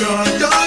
Yeah.